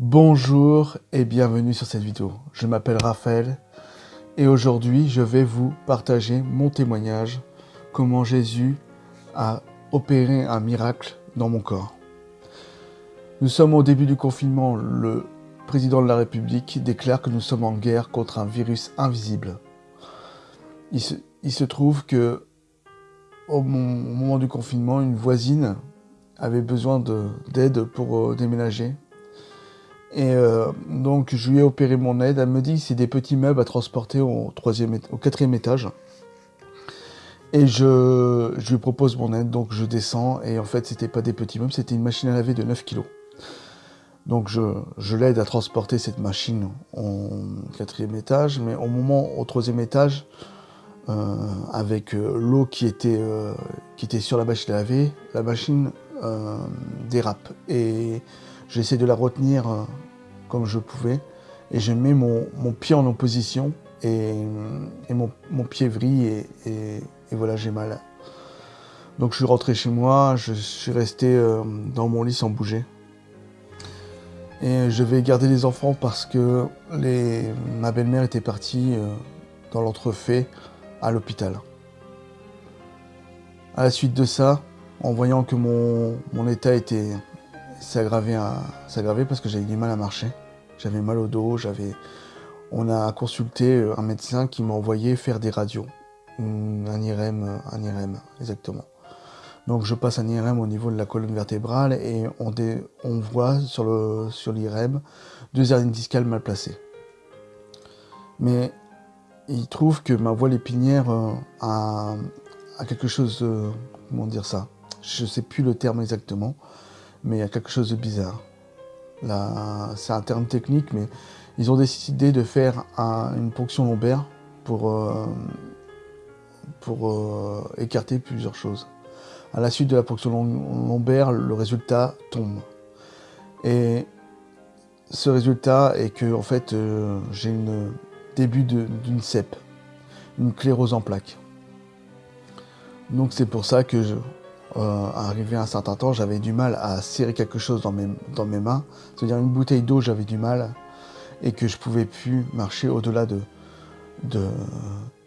Bonjour et bienvenue sur cette vidéo. Je m'appelle Raphaël et aujourd'hui je vais vous partager mon témoignage comment Jésus a opéré un miracle dans mon corps. Nous sommes au début du confinement. Le président de la République déclare que nous sommes en guerre contre un virus invisible. Il se, trouve que au moment du confinement, une voisine avait besoin d'aide pour euh, déménager. Et euh, donc je lui ai opéré mon aide. Elle me dit que c'est des petits meubles à transporter au, troisième, au quatrième étage. Et je, je, lui propose mon aide, donc je descends. Et en fait, c'était pas des petits meubles, c'était une machine à laver de 9 kg. Donc je, je l'aide à transporter cette machine au quatrième étage. Mais au moment, au troisième étage, euh, avec euh, l'eau qui, était qui était sur la machine à laver, la machine dérape. Et j'essaie de la retenir comme je pouvais. Et je mets mon, pied en opposition et, mon, pied vrille et, voilà, j'ai mal. Donc je suis rentré chez moi, je suis resté dans mon lit sans bouger. Et je vais garder les enfants parce que ma belle-mère était partie dans l'entrefait à l'hôpital. À la suite de ça, en voyant que mon état était s'aggravait parce que j'avais du mal à marcher, j'avais mal au dos, j'avais on a consulté un médecin qui m'a envoyé faire des radios, un IRM, un IRM exactement. Donc je passe un IRM au niveau de la colonne vertébrale et on, voit sur l'IRM deux hernies discales mal placées. Mais il trouve que ma voile épinière euh, a, quelque chose comment dire ça? Je sais plus le terme exactement, mais il y a quelque chose de bizarre. C'est un terme technique, mais ils ont décidé de faire une ponction lombaire pour, euh, pour euh, écarter plusieurs choses. À la suite de la ponction lombaire, le résultat tombe. Et ce résultat est que en fait j'ai une début d'une CEP, une clérose en plaques. Donc c'est pour ça que, je, euh, arrivé à un certain temps, j'avais du mal à serrer quelque chose dans mes, dans mes mains. C'est-à-dire une bouteille d'eau, j'avais du mal, et que je pouvais plus marcher au-delà de, de,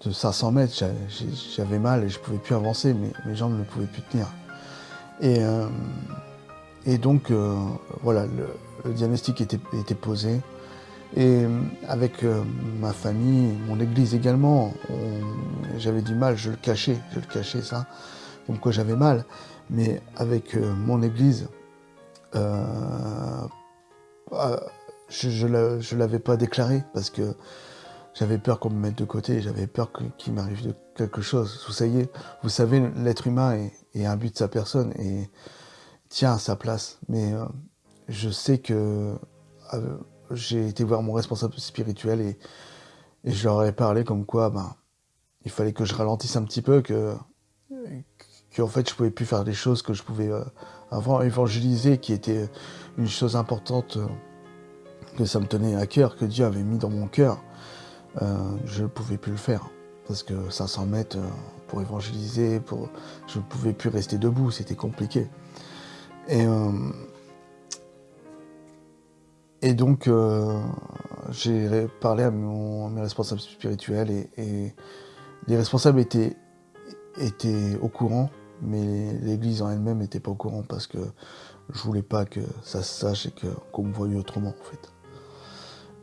500 mètres. J'avais mal et je pouvais plus avancer, mais mes jambes ne pouvaient plus tenir. Et, euh, donc, euh, voilà, le, diagnostic était, posé. Et avec ma famille, mon église également, j'avais du mal, je le cachais, je le cachais ça, comme quoi j'avais mal. Mais avec euh, mon église, je ne l'avais pas déclaré parce que j'avais peur qu'on me mette de côté, j'avais peur qu'il m'arrive quelque chose. Vous savez, vous savez l'être humain est, un but de sa personne et tient à sa place. Mais je sais que j'ai été voir mon responsable spirituel et, je leur ai parlé comme quoi ben, il fallait que je ralentisse un petit peu, que, que en fait je pouvais plus faire des choses que je pouvais euh, avant évangéliser, qui était une chose importante euh, que ça me tenait à cœur, que Dieu avait mis dans mon cœur. Euh, je ne pouvais plus le faire parce que 500 mètres pour évangéliser, pour... je ne pouvais plus rester debout, c'était compliqué. Et et donc, j'ai parlé à, mes responsables spirituels et, les responsables étaient, étaient au courant, mais l'église en elle-même n'était pas au courant parce que je voulais pas que ça se sache et qu'on me voyait autrement, en fait.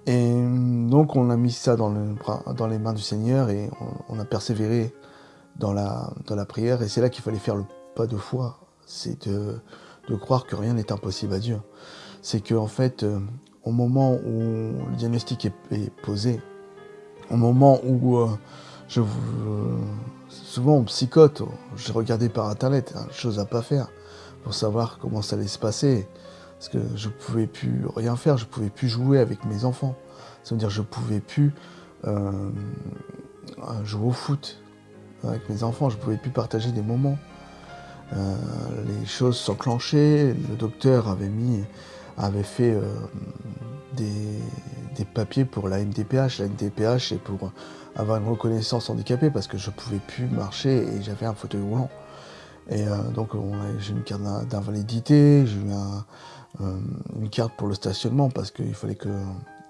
Et donc, on a mis ça dans, le, dans les mains du Seigneur et on, a persévéré dans la, prière. Et c'est là qu'il fallait faire le pas de foi, c'est de, croire que rien n'est impossible à Dieu. C'est qu'en en fait, euh, au moment où le diagnostic est, posé, au moment où euh, je, souvent on psychote, j'ai regardé par internet, hein, chose à pas faire, pour savoir comment ça allait se passer, parce que je pouvais plus rien faire, je pouvais plus jouer avec mes enfants, ça veut dire je pouvais plus euh, jouer au foot avec mes enfants, je pouvais plus partager des moments. Euh, les choses s'enclenchaient, le docteur avait mis avait fait euh, des, papiers pour la MDPH. La MDPH c'est pour avoir une reconnaissance handicapée parce que je pouvais plus marcher et j'avais un fauteuil roulant. Et euh, donc j'ai une carte d'invalidité, j'ai eu une carte pour le stationnement parce qu'il fallait que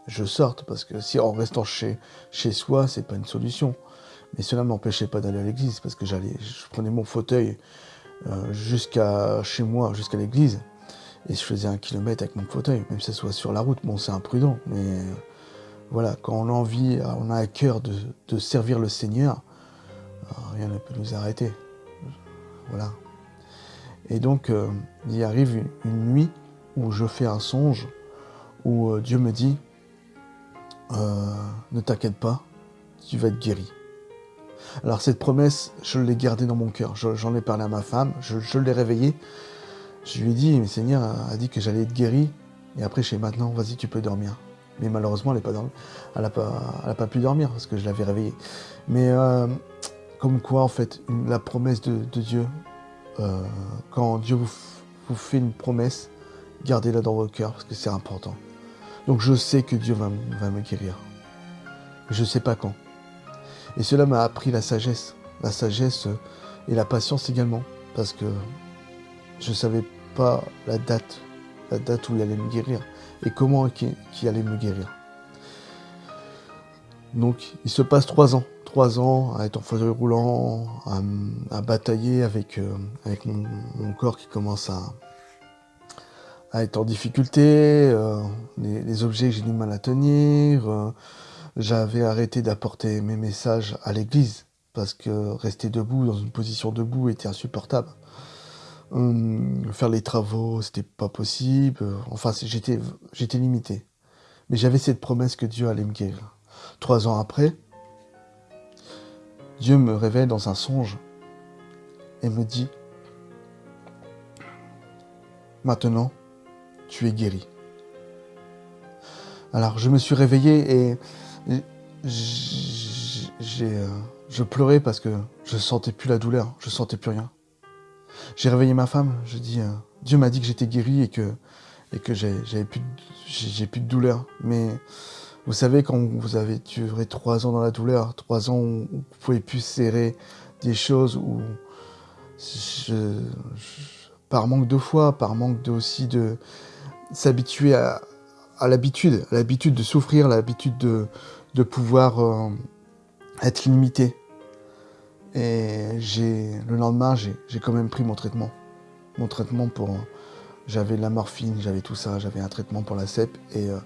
je sorte. Parce que si en restant chez, chez soi, c'est pas une solution. Mais cela ne m'empêchait pas d'aller à l'église parce que j'allais, je prenais mon fauteuil jusqu'à chez moi, jusqu'à l'église. Et je faisais un kilomètre avec mon fauteuil, même si ça soit sur la route. Bon, c'est imprudent, mais voilà, quand on a envie, on a à cœur de, servir le Seigneur, rien ne peut nous arrêter. Voilà. Et donc, euh, il arrive une, nuit où je fais un songe, où euh, Dieu me dit, euh, ne t'inquiète pas, tu vas être guéri. Alors cette promesse, je l'ai gardée dans mon cœur. J'en ai parlé à ma femme, je, l'ai réveillée. Je lui ai dit, mais Seigneur a dit que j'allais être guéri. Et après, je sais maintenant, vas-y, tu peux dormir. Mais malheureusement, elle n'a pas, pas, pas pu dormir parce que je l'avais réveillée. Mais comme quoi, en fait, la promesse de, Dieu, euh, quand Dieu vous, vous, fait une promesse, gardez-la dans votre cœur parce que c'est important. Donc je sais que Dieu va, va me guérir. Je ne sais pas quand. Et cela m'a appris la sagesse. La sagesse et la patience également. Parce que je ne savais pas la date, la date où il allait me guérir. Et comment il allait me guérir. Donc il se passe trois ans trois ans à être en fauteuil roulant, à, batailler avec, euh, mon, corps qui commence à, à être en difficulté, euh, les, objets que j'ai du mal à tenir. Euh, j'avais arrêté d'apporter mes messages à l'église parce que rester debout dans une position debout était insupportable. Hum, faire les travaux, c'était pas possible. Enfin, j'étais j'étais limité. Mais j'avais cette promesse que Dieu allait me guérir. Trois ans après, Dieu me révèle dans un songe et me dit, maintenant, tu es guéri. Alors je me suis réveillé et euh, je pleurais parce que je sentais plus la douleur, je sentais plus rien. J'ai réveillé ma femme, je dis, euh, Dieu m'a dit que j'étais guéri et que, et que j'avais plus, j'ai plus de douleur. Mais vous savez, quand vous avez duré trois ans dans la douleur, trois ans où vous pouvez plus serrer des choses, où par manque de foi, par manque de, aussi de s'habituer à, l'habitude, l'habitude de souffrir, l'habitude de, de pouvoir euh, être limité. Et le lendemain, j'ai quand même pris mon traitement. Mon traitement pour... J'avais la morphine, j'avais tout ça, j'avais un traitement pour la CEP et... Euh,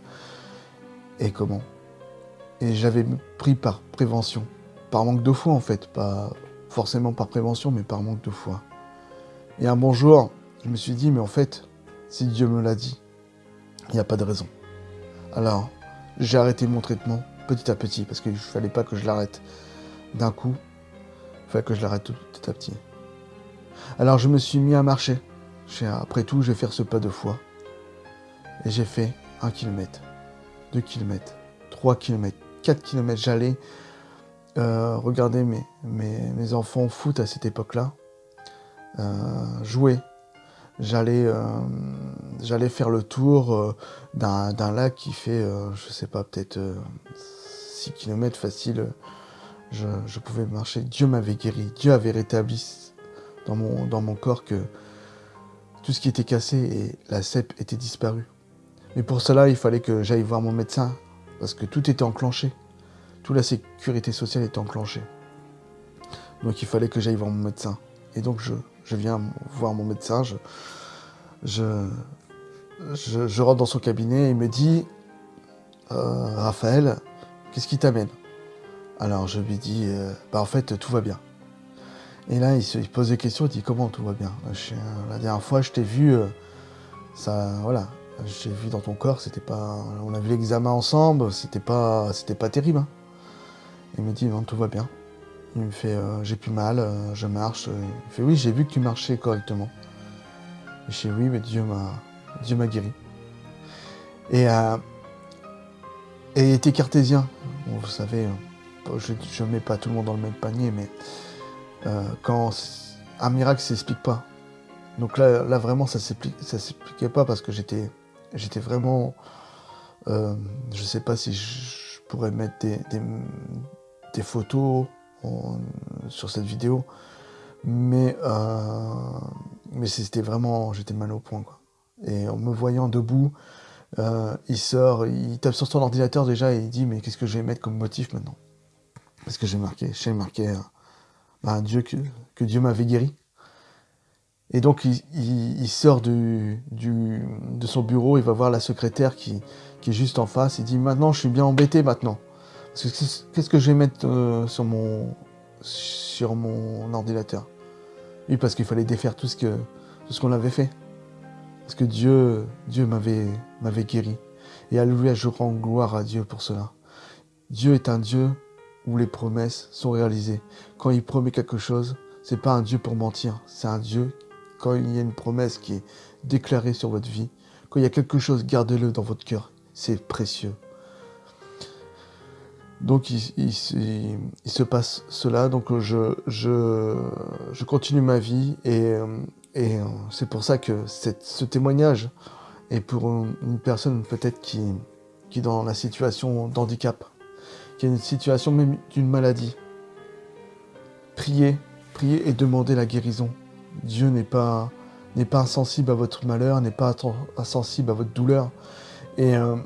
et comment? Et j'avais pris par prévention, par manque de foi en fait, pas forcément par prévention, mais par manque de foi. Et un bon jour, je me suis dit, mais en fait, si Dieu me l'a dit, il n'y a pas de raison. Alors, j'ai arrêté mon traitement petit à petit, parce qu'il ne fallait pas que je l'arrête d'un coup, que je l'arrête petit à petit. Alors je me suis mis à marcher. Après tout, je vais faire ce pas de foi. Et j'ai fait un kilomètre. 2 km, 3 km, 4 km. J'allais euh, regarder mes, mes, enfants foot à cette époque-là, euh, jouer. J'allais euh, j'allais faire le tour d'un lac qui fait, je sais pas, peut-être 6 km facile. Je, pouvais marcher. Dieu m'avait guéri. Dieu avait rétabli dans mon, corps que tout ce qui était cassé et la cèpe était disparue. Mais pour cela, il fallait que j'aille voir mon médecin, parce que tout était enclenché. Toute la sécurité sociale était enclenchée. Donc il fallait que j'aille voir mon médecin. Et donc je, viens voir mon médecin, je, rentre dans son cabinet et il me dit euh, Raphaël, qu'est-ce qui t'amène? Alors je lui dis euh, Bah en fait, tout va bien. Et là, il se pose des questions, il dit Comment tout va bien? La dernière fois, je t'ai vu, euh, ça, voilà, j'ai vu dans ton corps, c'était pas. On a vu l'examen ensemble, c'était pas, c'était pas terrible. Hein. Il me dit non, tout va bien. Il me fait, euh, j'ai plus mal, euh, je marche. Il fait oui, j'ai vu que tu marchais correctement. Je dis oui, mais Dieu m'a, guéri. Et, euh, et il était cartésien. vous savez, je ne mets pas tout le monde dans le même panier, mais quand un miracle s'explique pas. Donc là, là vraiment, ça s'expliquait pas parce que j'étais j'étais vraiment... Euh, je sais pas si je pourrais mettre des, photos sur cette vidéo, mais, euh, mais c'était vraiment... J'étais mal au point. Et en me voyant debout, euh, il sort, il tape sur son ordinateur déjà et il dit mais qu'est-ce que je vais mettre comme motif maintenant? Parce que j'ai marqué, j'ai marqué bah, Dieu que, que Dieu m'avait guéri. Et donc il, sort du, de son bureau, il va voir la secrétaire qui, est juste en face, il dit maintenant je suis bien embêté maintenant. Qu'est-ce que je vais mettre euh, sur, mon, sur mon ordinateur? Oui, parce qu'il fallait défaire tout ce que tout qu'on avait fait. Parce que Dieu, Dieu m'avait guéri. Et alléluia, je rends gloire à Dieu pour cela. Dieu est un Dieu où les promesses sont réalisées. Quand il promet quelque chose, c'est pas un Dieu pour mentir, c'est un Dieu quand il y a une promesse qui est déclarée sur votre vie, quand il y a quelque chose, gardez-le dans votre cœur. C'est précieux. Donc il, se passe cela, donc je, continue ma vie et, et c'est pour ça que ce témoignage est pour une personne peut-être qui, qui est dans la situation d'handicap, a une situation même d'une maladie. Priez, priez et demandez la guérison. Dieu n'est pas, n'est pas insensible à votre malheur, n'est pas insensible à votre douleur. Et euh,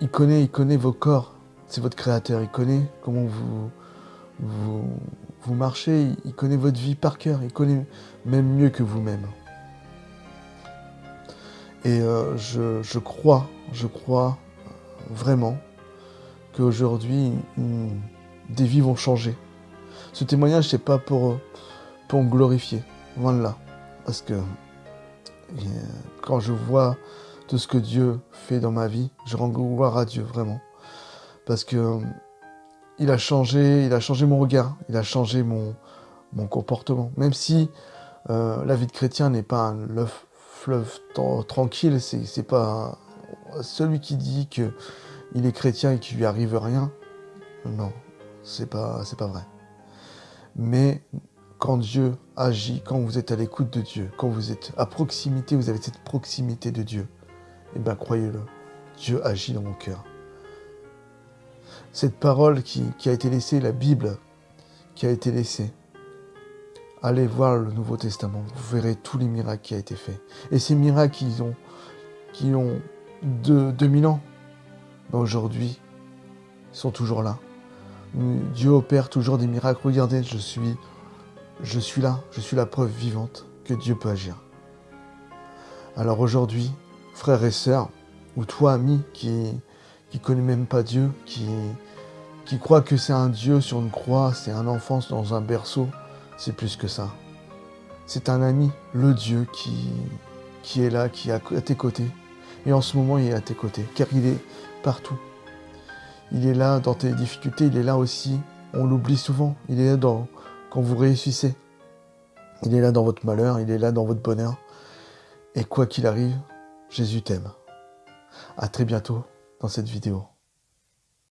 il connaît, il connaît vos corps. C'est votre créateur. Il connaît comment vous, vous, vous marchez. Il connaît votre vie par cœur. Il connaît même mieux que vous-même. Et euh, je, je, crois, je crois vraiment qu'aujourd'hui, des vies vont changer. Ce témoignage, c'est pas pour, pour me glorifier. Voilà. Parce que quand je vois tout ce que Dieu fait dans ma vie, je rends gloire à Dieu, vraiment. Parce que il a changé, il a changé mon regard, il a changé mon, mon comportement. Même si euh, la vie de chrétien n'est pas un fleuve tranquille, c'est pas celui qui dit que il est chrétien et qu'il lui arrive rien. Non, c'est pas, pas vrai. Mais quand Dieu agit, quand vous êtes à l'écoute de Dieu, quand vous êtes à proximité, vous avez cette proximité de Dieu, eh bien croyez-le, Dieu agit dans mon cœur. Cette parole qui, a été laissée, la Bible qui a été laissée, allez voir le Nouveau Testament, vous verrez tous les miracles qui ont été faits. Et ces miracles qui ont, qui ont 2000 ans, aujourd'hui, sont toujours là. Dieu opère toujours des miracles. Regardez, je suis je suis là, je suis la preuve vivante que Dieu peut agir. Alors aujourd'hui, frères et sœurs, ou toi ami qui qui connaît même pas Dieu, qui qui croit que c'est un Dieu sur une croix, c'est un enfant dans un berceau, c'est plus que ça. C'est un ami, le Dieu qui qui est là, qui est à tes côtés. Et en ce moment, il est à tes côtés, car il est partout. Il est là dans tes difficultés, il est là aussi, on l'oublie souvent, il est là quand vous réussissez. Il est là dans votre malheur, il est là dans votre bonheur. Et quoi qu'il arrive, Jésus t'aime. À très bientôt dans cette vidéo.